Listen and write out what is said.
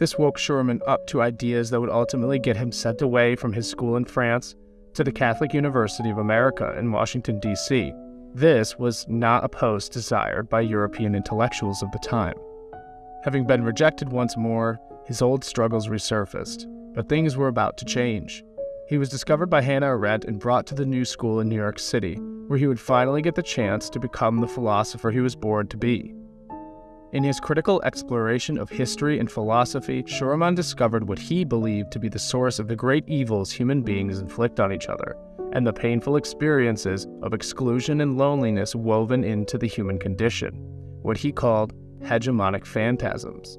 This woke Schürmann up to ideas that would ultimately get him sent away from his school in France to the Catholic University of America in Washington, D.C. This was not a post desired by European intellectuals of the time. Having been rejected once more, his old struggles resurfaced, but things were about to change. He was discovered by Hannah Arendt and brought to the New School in New York City, where he would finally get the chance to become the philosopher he was born to be. In his critical exploration of history and philosophy, Schürmann discovered what he believed to be the source of the great evils human beings inflict on each other, and the painful experiences of exclusion and loneliness woven into the human condition, what he called hegemonic phantasms.